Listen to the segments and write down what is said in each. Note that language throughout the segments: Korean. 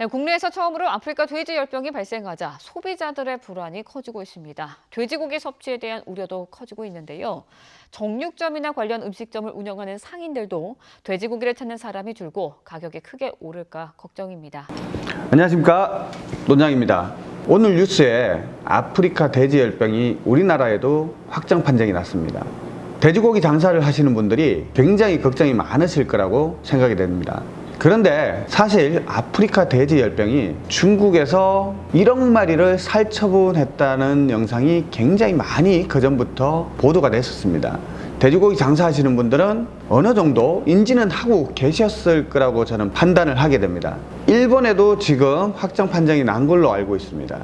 네, 국내에서 처음으로 아프리카 돼지 열병이 발생하자 소비자들의 불안이 커지고 있습니다. 돼지고기 섭취에 대한 우려도 커지고 있는데요. 정육점이나 관련 음식점을 운영하는 상인들도 돼지고기를 찾는 사람이 줄고 가격이 크게 오를까 걱정입니다. 안녕하십니까 논장입니다 오늘 뉴스에 아프리카 돼지 열병이 우리나라에도 확정 판정이 났습니다 돼지고기 장사를 하시는 분들이 굉장히 걱정이 많으실 거라고 생각이 됩니다 그런데 사실 아프리카 돼지열병이 중국에서 1억 마리를 살처분했다는 영상이 굉장히 많이 그전부터 보도가 됐었습니다. 돼지고기 장사하시는 분들은 어느 정도 인지는 하고 계셨을 거라고 저는 판단을 하게 됩니다. 일본에도 지금 확정 판정이 난 걸로 알고 있습니다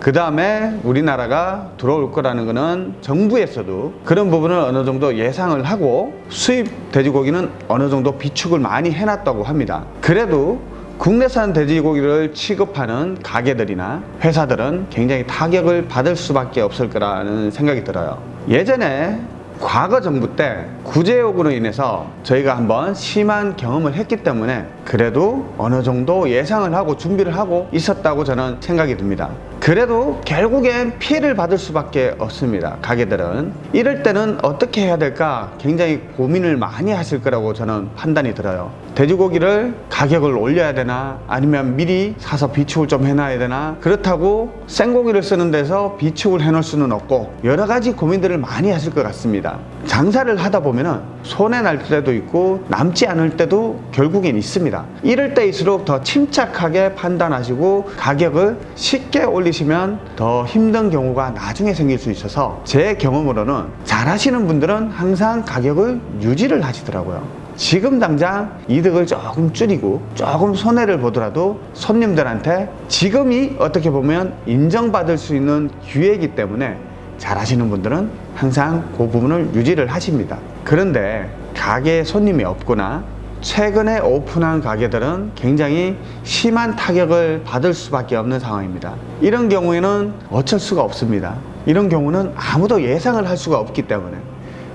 그 다음에 우리나라가 들어올 거라는 것은 정부에서도 그런 부분을 어느 정도 예상을 하고 수입 돼지고기는 어느 정도 비축을 많이 해놨다고 합니다. 그래도 국내산 돼지고기를 취급하는 가게들이나 회사들은 굉장히 타격을 받을 수밖에 없을 거라는 생각이 들어요. 예전에 과거 정부 때 구제 요구로 인해서 저희가 한번 심한 경험을 했기 때문에 그래도 어느 정도 예상을 하고 준비를 하고 있었다고 저는 생각이 듭니다 그래도 결국엔 피해를 받을 수밖에 없습니다. 가게들은. 이럴 때는 어떻게 해야 될까 굉장히 고민을 많이 하실 거라고 저는 판단이 들어요. 돼지고기를 가격을 올려야 되나 아니면 미리 사서 비축을 좀 해놔야 되나? 그렇다고 생고기를 쓰는 데서 비축을 해놓을 수는 없고 여러 가지 고민들을 많이 하실 것 같습니다. 장사를 하다 보면은 손해 날 때도 있고 남지 않을 때도 결국엔 있습니다. 이럴 때일수록 더 침착하게 판단하시고 가격을 쉽게 올리시면 더 힘든 경우가 나중에 생길 수 있어서 제 경험으로는 잘 하시는 분들은 항상 가격을 유지를 하시더라고요. 지금 당장 이득을 조금 줄이고 조금 손해를 보더라도 손님들한테 지금이 어떻게 보면 인정받을 수 있는 기회이기 때문에 잘 하시는 분들은 항상 그 부분을 유지를 하십니다 그런데 가게에 손님이 없거나 최근에 오픈한 가게들은 굉장히 심한 타격을 받을 수밖에 없는 상황입니다. 이런 경우에는 어쩔 수가 없습니다. 이런 경우는 아무도 예상을 할 수가 없기 때문에.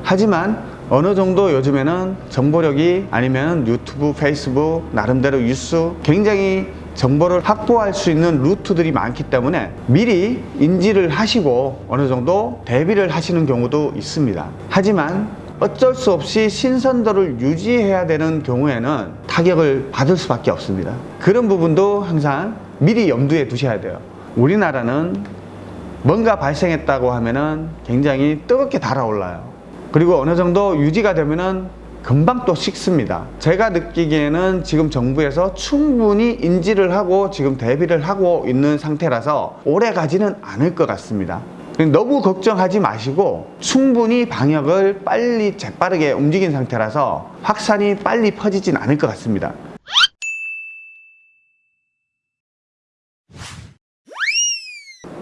하지만 어느 정도 요즘에는 정보력이 아니면 유튜브, 페이스북, 나름대로 뉴스 굉장히 정보를 확보할 수 있는 루트들이 많기 때문에 미리 인지를 하시고 어느 정도 대비를 하시는 경우도 있습니다. 하지만 어쩔 수 없이 신선도를 유지해야 되는 경우에는 타격을 받을 수밖에 없습니다. 그런 부분도 항상 미리 염두에 두셔야 돼요. 우리나라는 뭔가 발생했다고 하면은 굉장히 뜨겁게 달아올라요. 그리고 어느 정도 유지가 되면은 금방 또 식습니다. 제가 느끼기에는 지금 정부에서 충분히 인지를 하고 지금 대비를 하고 있는 상태라서 오래 가지는 않을 것 같습니다 너무 걱정하지 마시고 충분히 방역을 빨리 재빠르게 움직인 상태라서 확산이 빨리 퍼지진 않을 것 같습니다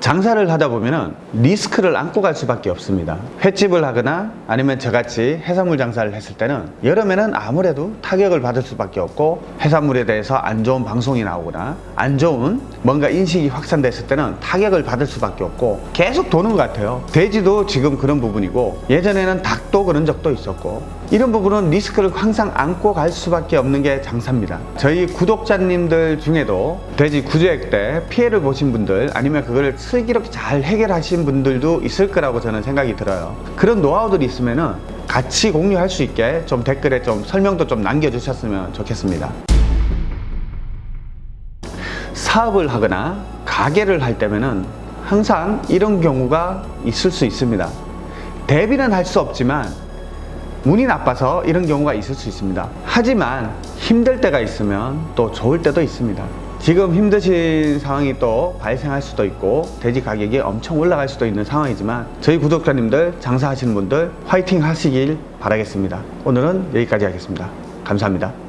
장사를 하다 보면 리스크를 안고 갈 수밖에 없습니다. 횟집을 하거나 아니면 저같이 해산물 장사를 했을 때는 여름에는 아무래도 타격을 받을 수밖에 없고 해산물에 대해서 안 좋은 방송이 나오거나 안 좋은 뭔가 인식이 확산됐을 때는 타격을 받을 수밖에 없고 계속 도는 것 같아요. 돼지도 지금 그런 부분이고 예전에는 닭도 그런 적도 있었고 이런 부분은 리스크를 항상 안고 갈 수밖에 없는 게 장사입니다. 저희 구독자님들 중에도 돼지 구조액 때 피해를 보신 분들 아니면 그거를 슬기롭게 잘 해결하신 분들도 있을 거라고 저는 생각이 들어요. 그런 노하우들이 있으면 같이 공유할 수 있게 좀 댓글에 좀 설명도 좀 남겨주셨으면 좋겠습니다. 사업을 하거나 가게를 할 때면은 항상 이런 경우가 있을 수 있습니다. 대비는 할 수 없지만 운이 나빠서 이런 경우가 있을 수 있습니다. 하지만 힘들 때가 있으면 또 좋을 때도 있습니다 지금 힘드신 상황이 또 발생할 수도 있고 돼지 가격이 엄청 올라갈 수도 있는 상황이지만 저희 구독자님들 장사하시는 분들 화이팅 하시길 바라겠습니다. 오늘은 여기까지 하겠습니다. 감사합니다